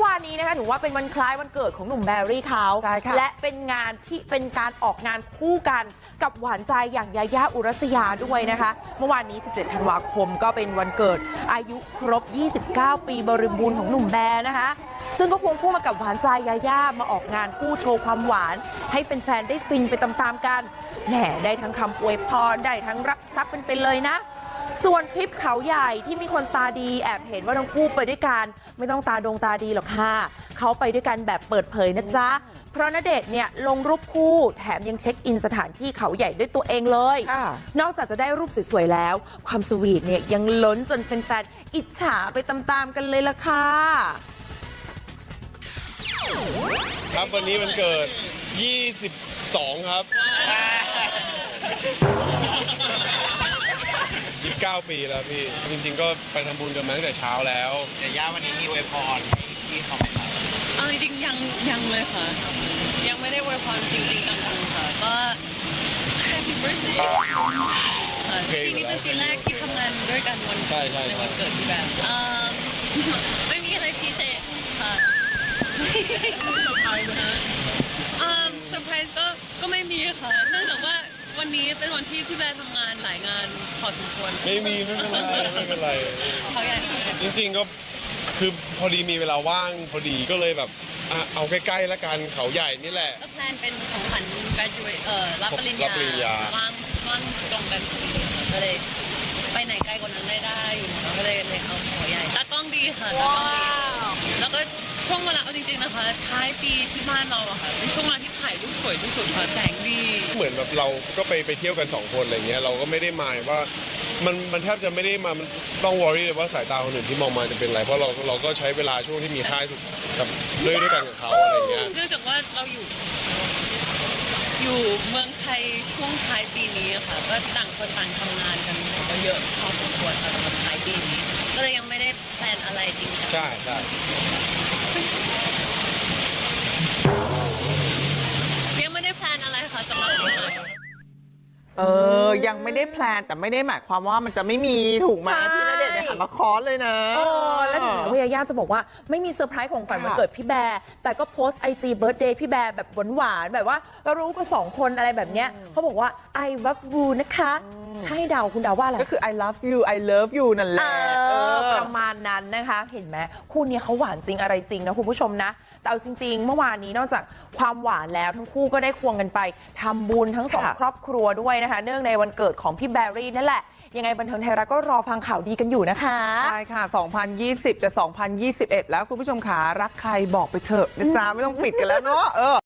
วันนี้นะคะหนูว่าเป็นวันคล้ายวันเกิดของหนุ่มแบรี่เขาใช่ค่ะและเป็นงานที่เป็นการออกงานคู่กันกับหวานใจอย่างยาย่าอุรัสยาด้วยนะคะ เมื่อวานนี้ 17 ธันวาคมก็เป็นวันเกิดอายุครบ 29 ปีบริบูรณ์ของหนุ่มแบร์นะคะ ซึ่งก็ควงคู่มากับหวานใจยาย่ามาออกงานคู่โชว์ความหวาน ให้แฟนๆได้ฟินไปตามๆกันแหมได้ทั้งคำอวยพรได้ทั้งรับทรัพย์เป็นไปเลยนะ ส่วนทริปเขาใหญ่ที่มีคนตาดีแอบเห็นว่าทั้งคู่ไปด้วยกันไม่ต้องตาดงตาดีหรอกค่ะเขาไปด้วยกันแบบเปิดเผยนะจ๊ะ เพราะณเดชน์เนี่ยลงรูปคู่แถมยังเช็คอินสถานที่เขาใหญ่ด้วยตัวเองเลยค่ะนอกจากจะได้รูปสวยๆแล้ว ความสวีทเนี่ยยังล้นจนแฟนๆอิจฉาไปตามๆกันเลยล่ะค่ะครับวันนี้มันเกิด 22 ครับ 29ปีแล้วพี่ จริง ๆ ก็ไปทำบุญกันมาตั้งแต่เช้าแล้วเดี๋ยวย่าวันนี้มีอวยพรให้พี่เขาไหมครับเอาจริงๆยังยังเลยค่ะ ยังไม่ได้อวยพรจริงๆจังๆค่ะ ก็ Happy birthday ค่ะเพลงปีนี้เป็นปีแรกที่ทำงานด้วยกันวันใช่ใช่ในวันเกิดพี่แบบเอิ่มไม่มีอะไรพิเศษค่ะเซอร์ไพรส์นะอ่าเซอร์ไพรส์ก็ก็ไม่มีค่ะเนื่องจากว่า วันนี้เป็นวันที่พี่แบร์ทำงานหลายงานพอสมควรไม่มีไม่เป็นไรไม่เป็นไร เขาอยากจริงๆก็คือพอดีมีเวลาว่างพอดีก็เลยแบบอะเอาใกล้ๆแล้วกันเขาใหญ่นี่แหละ ก็แพลนเป็นของขวัญ graduate เอ่อรับปริญรัญาบปริญญา ว่างว่างตรงกันพอดีค่ะก็เลยไปไหนไกลกว่านั้นไม่ได้อยู่แล้วก็เลยเลยเอาหัวใหญ่ตากล้องดีค่ะตา ริงๆนะคะท้ายปีที่บ้านเราอะค่ะเป็นช่วงเวลาที่ถ่ายรูปสวยที่สุดค่ะแสงดี เหมือนแบบเราก็ไปไปเที่ยวกันสองคนอะไรเงี้ยเราก็ไม่ได้หมายว่ามันมันแทบจะไม่ได้มามันต้องวอรี่เลยว่าสายตาคนอื่นที่มองมาจะเป็นอะไรเพราะเราเราก็ใช้เวลาช่วงที่มีค่าที่สุดกับด้วยด้วยกันกับเขาอะไรเงี้ย เนื่องจากว่าเราอยู่ อยู่เมืองไทยช่วงท้ายปีนี้อะค่ะก็ต่างคนต่างทำงานกันก็เยอะพอสมควรค่ะสำหรับท้ายปีนี้ ก็เลยยังไม่ได้ plan อะไรจริงจัง ใช่ใช่ เออยังไม่ได้ plan แต่ไม่ได้หมายความว่ามันจะไม่มีถูกไหมใช่พี่ณเดชน์ เนี่ยหันมาคอสเลยนะโอ้แล้วถึงแม้ว่าญาญ่าจะบอกว่าไม่มีเซอร์ไพรส์ของขวัญวันเกิดพี่แบร์แต่ก็โพสต์ IG birthday พี่แบร์แบบหวานๆแบบว่ารู้กันสองคนอะไรแบบเนี้ยเขาบอกว่า I love you นะคะถ้าให้เดาคุณเดาว่าอะไรก็คือ I love you I love you นั่นแหเอละอเออประมาณนั้นนะคะ เห็นไหมคู่นี้เขาหวานจริงอะไรจริงนะคุณผู้ชมนะแต่เอาจริง ๆ เมื่อวานนี้นอกจากความหวานแล้วทั้งคู่ก็ได้ควงกันไปทำบุญทั้งสองค่ะครอบครัวด้วยนะคะ เนื่องในวันเกิดของพี่แบรี่นั่นแหละ ยังไงบันเทิงไทยรัฐก็รอฟังข่าวดีกันอยู่นะคะใช่ค่ะ 2020 จะ 2021 แล้วคุณผู้ชมขารักใครบอกไปเถอะนะจ๊ะไม่ต้องปิดกันแล้วเนาะเออ